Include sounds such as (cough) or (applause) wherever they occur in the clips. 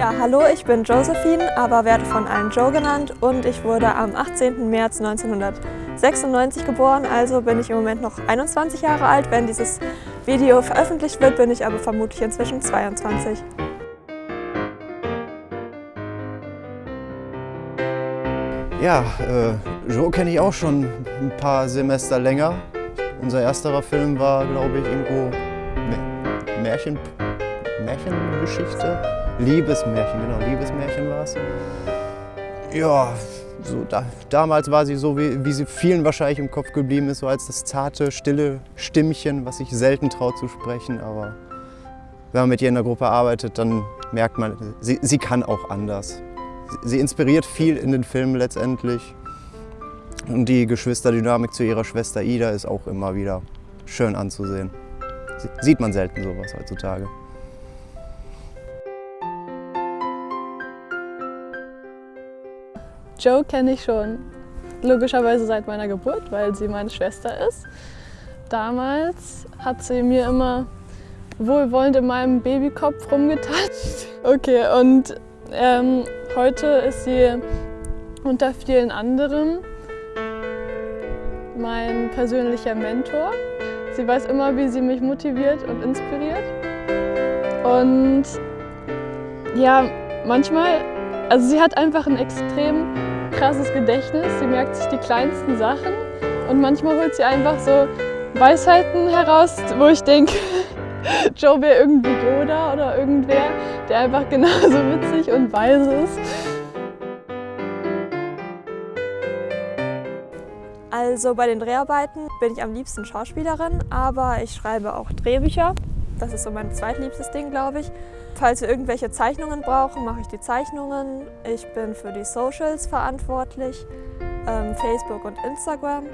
Ja, hallo, ich bin Josephine, aber werde von allen Joe genannt und ich wurde am 18. März 1996 geboren, also bin ich im Moment noch 21 Jahre alt. Wenn dieses Video veröffentlicht wird, bin ich aber vermutlich inzwischen 22. Ja, äh, Joe kenne ich auch schon ein paar Semester länger. Unser ersterer Film war, glaube ich, irgendwo Märchen, Märchengeschichte. Liebesmärchen, genau, Liebesmärchen war es. Ja, so da, damals war sie so, wie, wie sie vielen wahrscheinlich im Kopf geblieben ist, so als das zarte, stille Stimmchen, was sich selten traut zu sprechen. Aber wenn man mit ihr in der Gruppe arbeitet, dann merkt man, sie, sie kann auch anders. Sie inspiriert viel in den Filmen letztendlich. Und die Geschwisterdynamik zu ihrer Schwester Ida ist auch immer wieder schön anzusehen. Sieht man selten sowas heutzutage. Joe kenne ich schon logischerweise seit meiner Geburt, weil sie meine Schwester ist. Damals hat sie mir immer wohlwollend in meinem Babykopf rumgetatscht. (laughs) Okay, und ähm, heute ist sie unter vielen anderen mein persönlicher Mentor. Sie weiß immer, wie sie mich motiviert und inspiriert. Und ja, manchmal, also sie hat einfach ein extrem krasses Gedächtnis. Sie merkt sich die kleinsten Sachen und manchmal holt sie einfach so Weisheiten heraus, wo ich denke, (laughs) Joe wäre irgendwie Yoda oder irgendwer, der einfach genauso witzig und weise ist. Also bei den Dreharbeiten bin ich am liebsten Schauspielerin, aber ich schreibe auch Drehbücher. Das ist so mein zweitliebstes Ding, glaube ich. Falls wir irgendwelche Zeichnungen brauchen, mache ich die Zeichnungen. Ich bin für die Socials verantwortlich, ähm, Facebook und Instagram.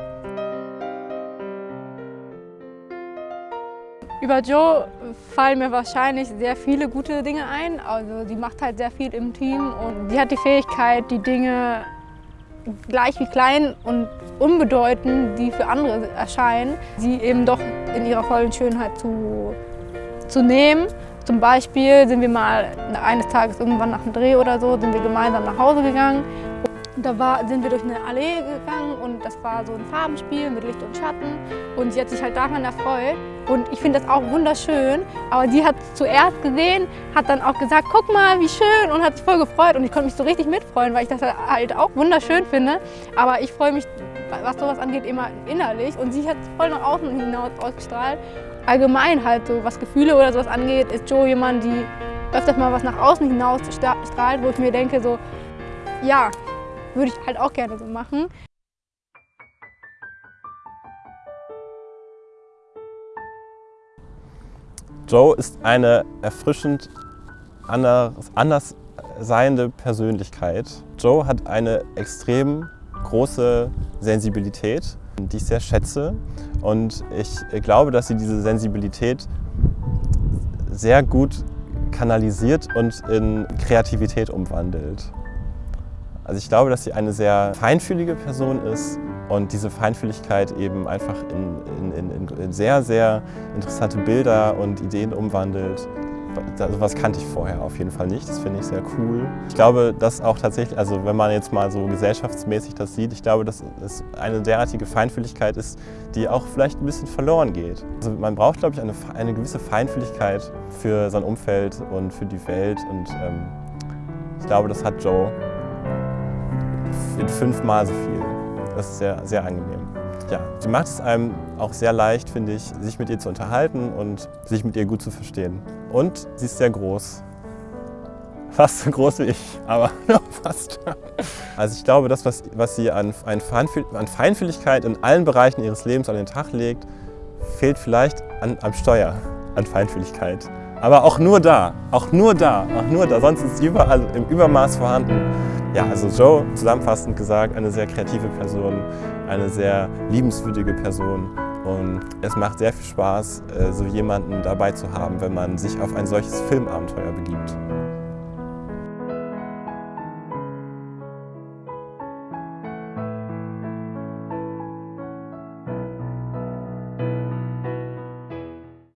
Über Joe fallen mir wahrscheinlich sehr viele gute Dinge ein. Also sie macht halt sehr viel im Team und sie hat die Fähigkeit, die Dinge gleich wie klein und unbedeutend, die für andere erscheinen, sie eben doch in ihrer vollen Schönheit zu, zu nehmen. Zum Beispiel sind wir mal eines Tages irgendwann nach dem Dreh oder so, sind wir gemeinsam nach Hause gegangen. Da war, sind wir durch eine Allee gegangen und das war so ein Farbenspiel mit Licht und Schatten. Und sie hat sich halt daran erfreut. Und ich finde das auch wunderschön. Aber sie hat es zuerst gesehen, hat dann auch gesagt, guck mal, wie schön und hat sich voll gefreut. Und ich konnte mich so richtig mitfreuen, weil ich das halt auch wunderschön finde. Aber ich freue mich, was sowas angeht, immer innerlich. Und sie hat voll nach außen hinaus ausgestrahlt. Allgemein halt so, was Gefühle oder sowas angeht, ist Joe jemand, die öfters mal was nach außen hinaus strahlt, wo ich mir denke so, ja, würde ich halt auch gerne so machen. Joe ist eine erfrischend anders, anders seiende Persönlichkeit. Joe hat eine extrem große Sensibilität, die ich sehr schätze. Und ich glaube, dass sie diese Sensibilität sehr gut kanalisiert und in Kreativität umwandelt. Also ich glaube, dass sie eine sehr feinfühlige Person ist und diese Feinfühligkeit eben einfach in, in, in, in sehr, sehr interessante Bilder und Ideen umwandelt. Sowas kannte ich vorher auf jeden Fall nicht, das finde ich sehr cool. Ich glaube, dass auch tatsächlich, also wenn man jetzt mal so gesellschaftsmäßig das sieht, ich glaube, dass es eine derartige Feinfühligkeit ist, die auch vielleicht ein bisschen verloren geht. Also man braucht, glaube ich, eine, eine gewisse Feinfühligkeit für sein Umfeld und für die Welt und ähm, ich glaube, das hat Joe in fünfmal so viel. Das ist sehr, sehr angenehm. Ja, sie macht es einem auch sehr leicht, finde ich, sich mit ihr zu unterhalten und sich mit ihr gut zu verstehen. Und sie ist sehr groß. (laughs) Fast so groß wie ich, aber (laughs) fast. Also ich glaube, das, was, was sie an, an Feinfühligkeit in allen Bereichen ihres Lebens an den Tag legt, fehlt vielleicht an, am Steuer an Feinfühligkeit. Aber auch nur da, auch nur da, auch nur da, sonst ist sie überall im Übermaß vorhanden. Ja, also Joe, zusammenfassend gesagt, eine sehr kreative Person, eine sehr liebenswürdige Person und es macht sehr viel Spaß, äh, so jemanden dabei zu haben, wenn man sich auf ein solches Filmabenteuer begibt.